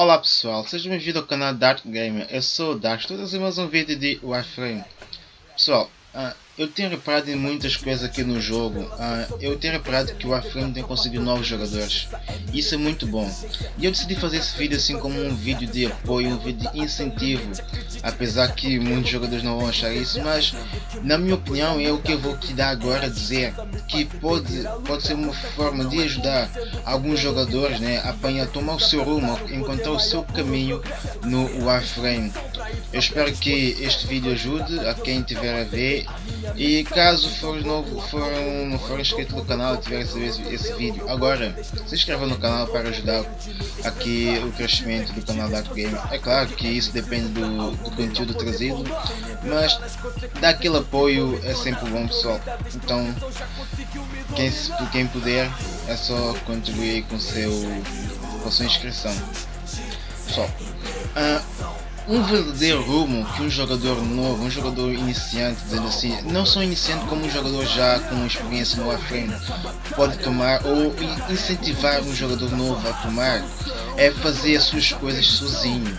Olá pessoal, sejam bem-vindos ao canal Dark Gamer, eu sou o Dark, a trazer mais um vídeo de Warframe. Pessoal, uh, eu tenho reparado em muitas coisas aqui no jogo. Uh, eu tenho reparado que o Warframe tem conseguido novos jogadores. Isso é muito bom. E eu decidi fazer esse vídeo assim como um vídeo de apoio, um vídeo de incentivo. Apesar que muitos jogadores não vão achar isso, mas na minha opinião é o que eu vou te dar agora dizer. Que pode, pode ser uma forma de ajudar alguns jogadores né, a apanhar, tomar o seu rumo, encontrar o seu caminho no Warframe. Eu espero que este vídeo ajude a quem tiver a ver e caso for novo, for, não for inscrito no canal e tiver esse, esse vídeo agora, se inscreva no canal para ajudar aqui o crescimento do canal Dark Game. É claro que isso depende do, do conteúdo trazido, mas dar aquele apoio é sempre bom pessoal. Então quem, quem puder é só contribuir com, seu, com a sua inscrição. Pessoal, uh, um verdadeiro rumo que um jogador novo, um jogador iniciante, dizendo assim, não só iniciante como um jogador já com experiência no Warframe pode tomar ou incentivar um jogador novo a tomar é fazer as suas coisas sozinho.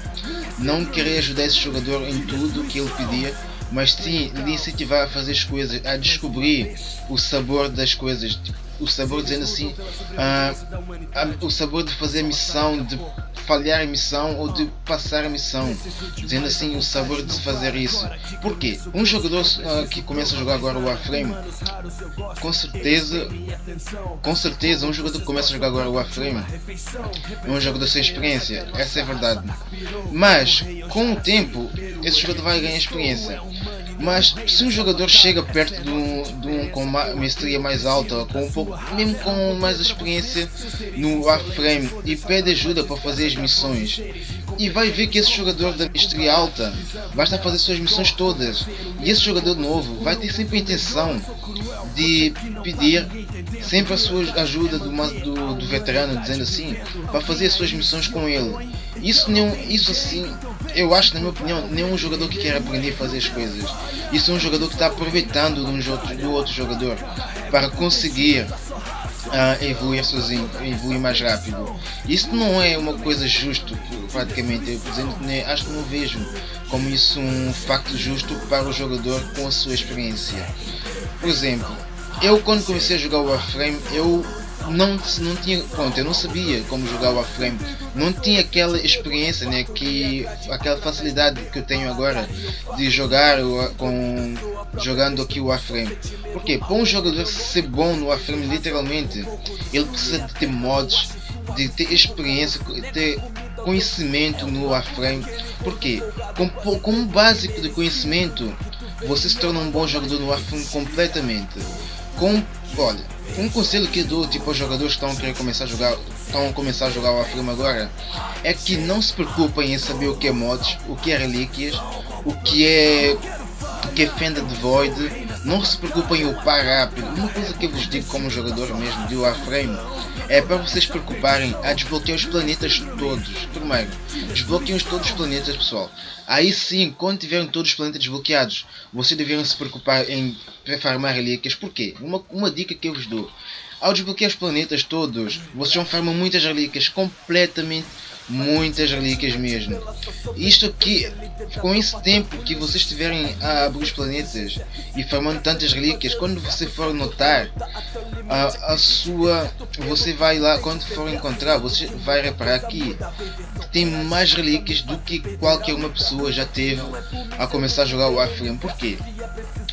Não querer ajudar esse jogador em tudo que ele pedir, mas sim lhe incentivar a fazer as coisas, a descobrir o sabor das coisas, o sabor dizendo assim, uh, o sabor de fazer a missão, de falhar a missão ou de passar a missão, dizendo assim o sabor de fazer isso. Porque um jogador uh, que começa a jogar agora o Warframe, com certeza, com certeza um jogador que começa a jogar agora o Warframe é um jogador sem experiência, essa é verdade. Mas com o tempo esse jogador vai ganhar experiência. Mas se um jogador chega perto de um, de um com uma mestria mais alta, com um pouco, mesmo com mais experiência no Warframe e pede ajuda para fazer as missões, e vai ver que esse jogador da mestria alta vai estar a fazer suas missões todas, e esse jogador novo vai ter sempre a intenção de pedir sempre a sua ajuda do, do, do veterano, dizendo assim, para fazer as suas missões com ele. Isso, nenhum, isso assim, eu acho, na minha opinião, nenhum jogador que quer aprender a fazer as coisas. Isso é um jogador que está aproveitando de um do outro jogador para conseguir uh, evoluir sozinho, evoluir mais rápido. Isso não é uma coisa justa, praticamente. Eu, exemplo, né, acho que não vejo como isso um facto justo para o jogador com a sua experiência. Por exemplo, eu quando comecei a jogar Warframe, eu não, não tinha, pronto, eu não sabia como jogar o Warframe, não tinha aquela experiência, né, que, aquela facilidade que eu tenho agora de jogar com, jogando aqui o Warframe. Porque para um jogador ser bom no Warframe, literalmente, ele precisa de ter mods, de ter experiência, de ter conhecimento no Warframe. Porque com, com um básico de conhecimento, você se torna um bom jogador no Warframe completamente. Com, olha, um conselho que dou tipo aos jogadores que estão começar a jogar, estão começar a jogar o Warframe agora, é que não se preocupem em saber o que é mods, o que é relíquias, o que é o que é Fenda de Void, não se preocupem em upar rápido. Uma coisa que eu vos digo como jogador mesmo de Warframe é para vocês preocuparem a desbloquear os planetas todos. Primeiro, desbloqueiem todos os planetas pessoal. Aí sim, quando tiverem todos os planetas desbloqueados, vocês deveriam se preocupar em farmar relíquias. Porquê? Uma, uma dica que eu vos dou. Ao desbloquear os planetas todos, vocês vão farmar muitas relíquias completamente muitas relíquias mesmo. Isto aqui, com esse tempo que vocês estiverem a abrir os planetas e farmando tantas relíquias, quando você for notar a, a sua, você vai lá, quando for encontrar, você vai reparar que tem mais relíquias do que qualquer uma pessoa já teve a começar a jogar o Warframe. Por quê?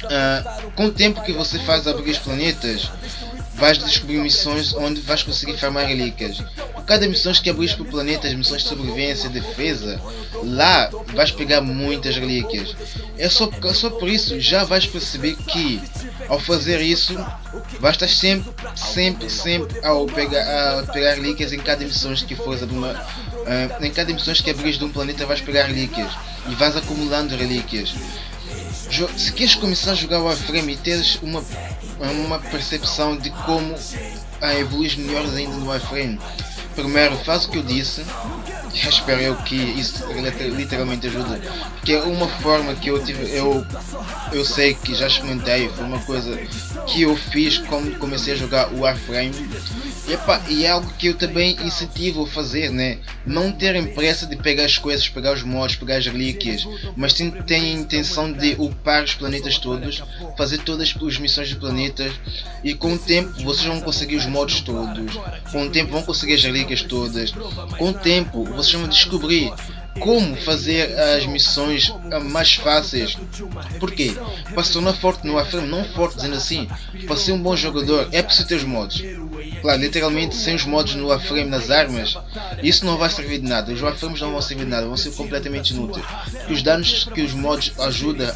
Uh, com o tempo que você faz abrir os planetas, vais descobrir missões onde vais conseguir farmar relíquias. Cada missão que abris para o planeta, as missões de sobrevivência, defesa, lá vais pegar muitas relíquias. É só, só por isso já vais perceber que ao fazer isso vais estar sempre, sempre, sempre ao pegar, a pegar relíquias em cada missão que fores uma, uh, em cada missão que abris de um planeta vais pegar relíquias e vais acumulando relíquias. Se queres começar a jogar Warframe e teres uma uma percepção de como a evoluir melhores ainda no Warframe. Primeiro faz o que eu disse, espero eu que isso literalmente ajude, porque é uma forma que eu tive, eu, eu sei que já experimentei, foi uma coisa que eu fiz quando comecei a jogar o Warframe e, epa, e é algo que eu também incentivo a fazer, né? Não terem pressa de pegar as coisas, pegar os mods, pegar as relíquias, mas sim têm a intenção de upar os planetas todos, fazer todas as missões de planetas e com o tempo vocês vão conseguir os mods todos, com o tempo vão conseguir as relíquias todas, com o tempo vocês vão descobrir como fazer as missões mais fáceis. Porquê? Para se tornar forte no Warframe, não forte dizendo assim, para ser um bom jogador é preciso ter os mods. Claro, literalmente sem os mods no Warframe nas armas, isso não vai servir de nada. Os Warframes não vão servir de nada, vão ser completamente inúteis. Porque os danos que os mods ajudam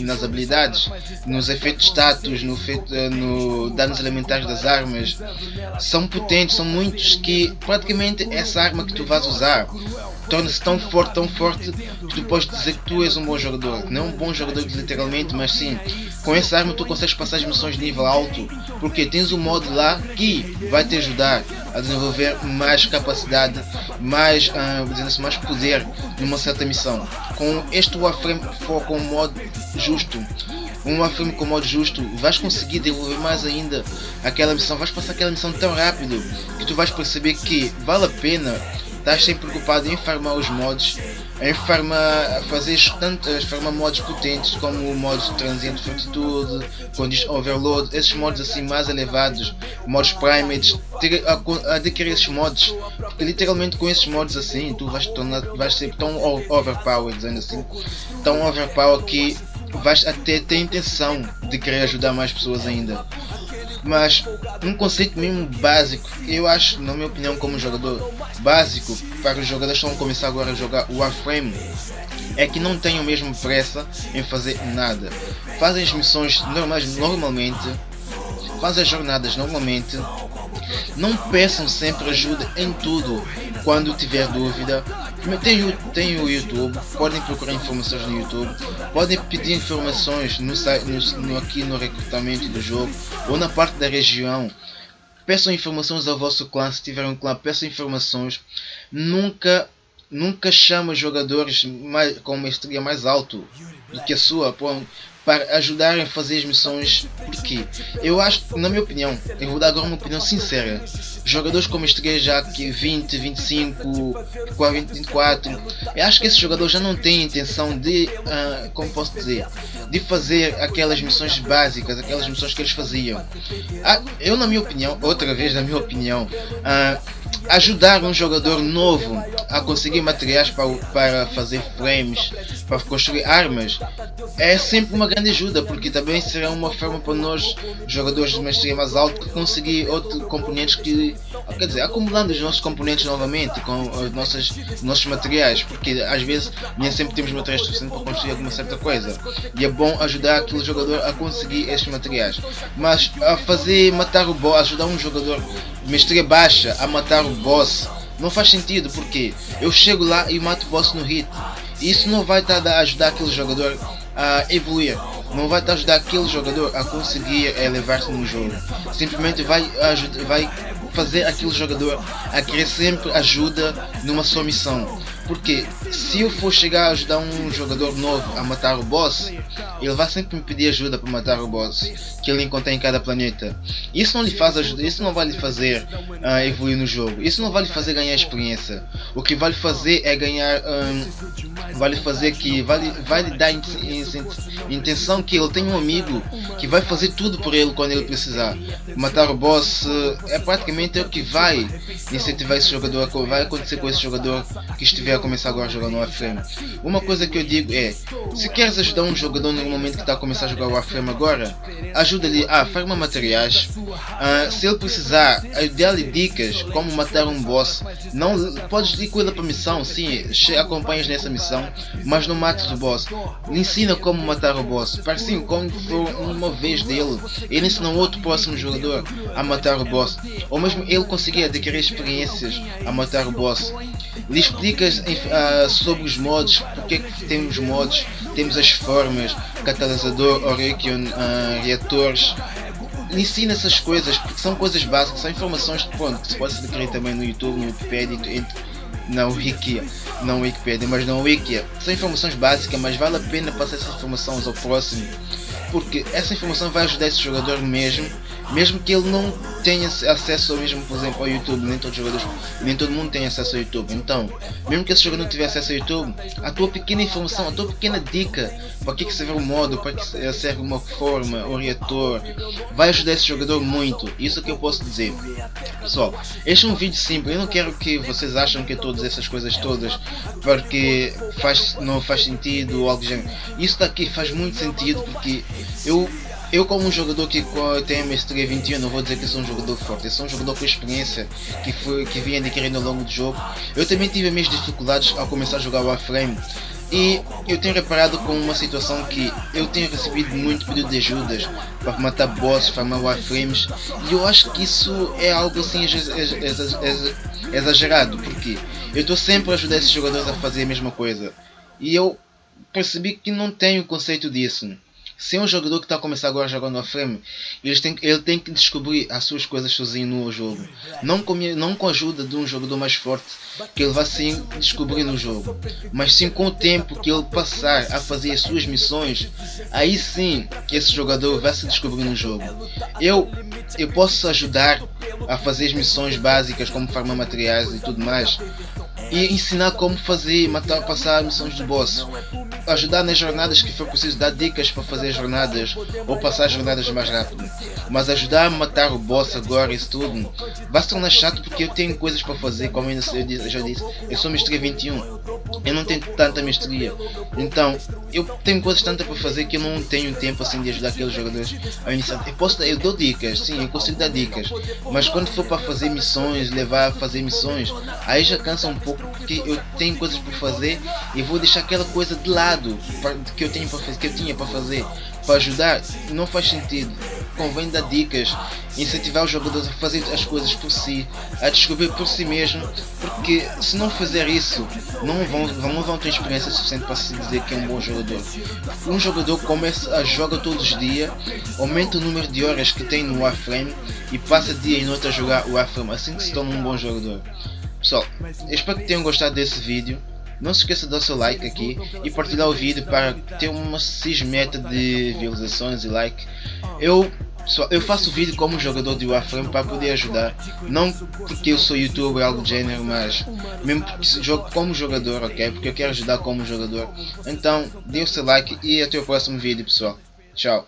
nas habilidades, nos efeitos status, no, efeito, no danos elementares das armas, são potentes, são muitos que praticamente essa arma que tu vais usar torna-se tão forte, tão forte que tu podes dizer que tu és um bom jogador. Não um bom jogador literalmente, mas sim, com essa arma tu consegues passar as missões de nível alto, porque tens um modo lá que vai te ajudar a desenvolver mais capacidade, mais, uh, mais poder numa certa missão. Com este Warframe for com um modo justo, um Warframe com modo justo, vais conseguir desenvolver mais ainda aquela missão, vais passar aquela missão tão rápido que tu vais perceber que vale a pena estás sempre preocupado em farmar os mods, em farmar, fazer tantas farmar mods potentes como o mod Transient Fortitude, Condition Overload, esses mods assim mais elevados, mods Primates, ter, adquirir esses mods, porque literalmente com esses mods assim tu vais, tornar, vais ser tão overpowered, dizendo assim, tão overpowered que vais até ter intenção de querer ajudar mais pessoas ainda. Mas um conceito mesmo básico, eu acho, na minha opinião, como jogador básico para os jogadores que estão a começar agora a jogar Warframe, é que não tenham mesmo pressa em fazer nada. Fazem as missões normais normalmente, fazem as jornadas normalmente, não peçam sempre ajuda em tudo. Quando tiver dúvida, tem, tem o YouTube, podem procurar informações no YouTube, podem pedir informações no, no, no, aqui no recrutamento do jogo ou na parte da região. Peçam informações ao vosso clã, se tiver um clã, peçam informações. Nunca, nunca chama jogadores mais, com mestria mais alto do que a sua para ajudarem a fazer as missões. Porque eu acho, na minha opinião, eu vou dar agora uma opinião sincera. Jogadores como este já aqui 20, 25, 40, 24, eu acho que esses jogadores já não têm intenção de, uh, como posso dizer, de fazer aquelas missões básicas, aquelas missões que eles faziam. Ah, eu, na minha opinião, outra vez, na minha opinião, uh, ajudar um jogador novo a conseguir materiais para, para fazer frames, para construir armas, é sempre uma grande ajuda, porque também será uma forma para nós, jogadores de mestria mais alto, conseguir outros componentes que, quer dizer, acumulando os nossos componentes novamente com os nossos, nossos materiais, porque às vezes nem sempre temos materiais suficientes para construir alguma certa coisa, e é bom ajudar aquele jogador a conseguir estes materiais, mas a fazer matar o boss, ajudar um jogador mestria baixa a matar o boss, não faz sentido, porque eu chego lá e mato o boss no hit, isso não vai estar a ajudar aquele jogador a evoluir. Não vai te ajudar aquele jogador a conseguir elevar-se no jogo. Simplesmente vai, ajudar, vai fazer aquele jogador a querer sempre ajuda numa sua missão. Porque se eu for chegar a ajudar um jogador novo a matar o boss, ele vai sempre me pedir ajuda para matar o boss que ele encontra em cada planeta. Isso não lhe faz ajuda, isso não vai lhe fazer uh, evoluir no jogo. Isso não vai lhe fazer ganhar experiência. O que vai lhe fazer é ganhar, um, vai lhe fazer que vai, vai lhe dar intenção que ele tem um amigo que vai fazer tudo por ele quando ele precisar. Matar o boss uh, é praticamente o que vai incentivar esse jogador, vai acontecer com esse jogador que estiver começar agora a jogar no Warframe. Uma coisa que eu digo é, se queres ajudar um jogador no momento que está a começar a jogar o Warframe agora, ajuda-lhe a farmar materiais, uh, se ele precisar, dê-lhe dicas como matar um boss, não podes ir com ele para a missão, sim, acompanhas nessa missão, mas não mates o boss, lhe ensina como matar o boss, assim, quando for uma vez dele, ele ensina outro próximo jogador a matar o boss, ou mesmo ele conseguir adquirir experiências a matar o boss, lhe explicas uh, sobre os modos, porque é que temos modos, temos as formas, catalisador, Orekion, uh, reatores, ensina essas coisas, porque são coisas básicas, são informações pronto, que se pode adquirir também no YouTube, no Wikipedia, na Wiki, não Wikipedia, mas na Wiki. São informações básicas, mas vale a pena passar essa informação ao próximo, porque essa informação vai ajudar esse jogador mesmo mesmo que ele não tenha acesso ao mesmo, por exemplo, ao YouTube, nem todos os jogadores, nem todo mundo tem acesso ao YouTube. Então, mesmo que esse jogador não tiver acesso ao YouTube, a tua pequena informação, a tua pequena dica para que, que serve o modo, para que serve uma forma, o reator, vai ajudar esse jogador muito. Isso que eu posso dizer. Pessoal, este é um vídeo simples. Eu não quero que vocês achem que todas essas coisas todas porque faz, não faz sentido ou algo do gênero. Isso daqui faz muito sentido porque eu eu como um jogador que tem a mestria 21, não vou dizer que sou um jogador forte, eu sou um jogador com experiência que, foi, que vinha adquirindo ao longo do jogo. Eu também tive as minhas dificuldades ao começar a jogar Warframe e eu tenho reparado com uma situação que eu tenho recebido muito pedido de ajudas para matar bosses, farmar Warframes e eu acho que isso é algo assim exagerado, porque eu estou sempre a ajudar esses jogadores a fazer a mesma coisa e eu percebi que não tenho conceito disso. Se é um jogador que está a começar agora a frame, ele tem, ele tem que descobrir as suas coisas sozinho no jogo. Não com, não com a ajuda de um jogador mais forte que ele vai sim descobrir no jogo. Mas sim com o tempo que ele passar a fazer as suas missões, aí sim esse jogador vai se descobrir no jogo. Eu, eu posso ajudar a fazer as missões básicas como farmar materiais e tudo mais. E ensinar como fazer, matar, passar missões de boss ajudar nas jornadas que for preciso dar dicas para fazer jornadas ou passar jornadas mais rápido. Mas ajudar a matar o boss agora isso tudo vai se tornar chato porque eu tenho coisas para fazer, como eu já disse, eu sou mestria 21. Eu não tenho tanta mestria. Então, eu tenho coisas tantas para fazer que eu não tenho tempo assim de ajudar aqueles jogadores a iniciar. Eu posso eu dou dicas, sim, eu consigo dar dicas. Mas quando for para fazer missões, levar a fazer missões, aí já cansa um pouco porque eu tenho coisas para fazer e vou deixar aquela coisa de lado que eu tenho para fazer, que eu tinha para fazer para ajudar, não faz sentido. Convém dar dicas, incentivar os jogadores a fazer as coisas por si, a descobrir por si mesmo, porque se não fizer isso, não vão, não vão ter experiência suficiente para se dizer que é um bom jogador. Um jogador começa a jogar todos os dias, aumenta o número de horas que tem no Warframe e passa dia e noite a jogar o Warframe, assim que se torna um bom jogador. Pessoal, espero que tenham gostado desse vídeo. Não se esqueça de dar seu like aqui e partilhar o vídeo para ter uma cismeta de visualizações e like. Eu eu faço vídeo como jogador de Warframe para poder ajudar, não porque eu sou youtuber algo do gênero, mas mesmo porque jogo como jogador, ok? Porque eu quero ajudar como jogador. Então, dê o seu like e até o próximo vídeo pessoal. Tchau.